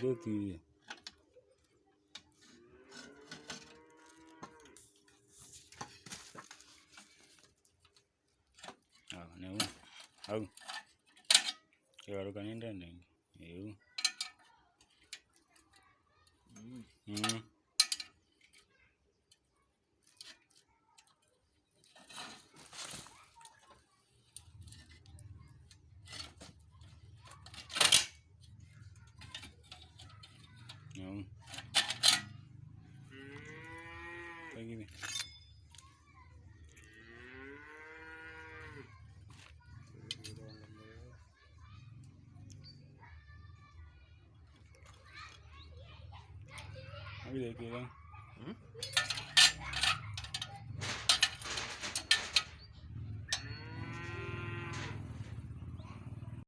chứ thì à, nếu không giờ đâu cần đến đây này. Hiểu. Ừ. ừ. Ừ cái gì Apa dia kira? Hmm?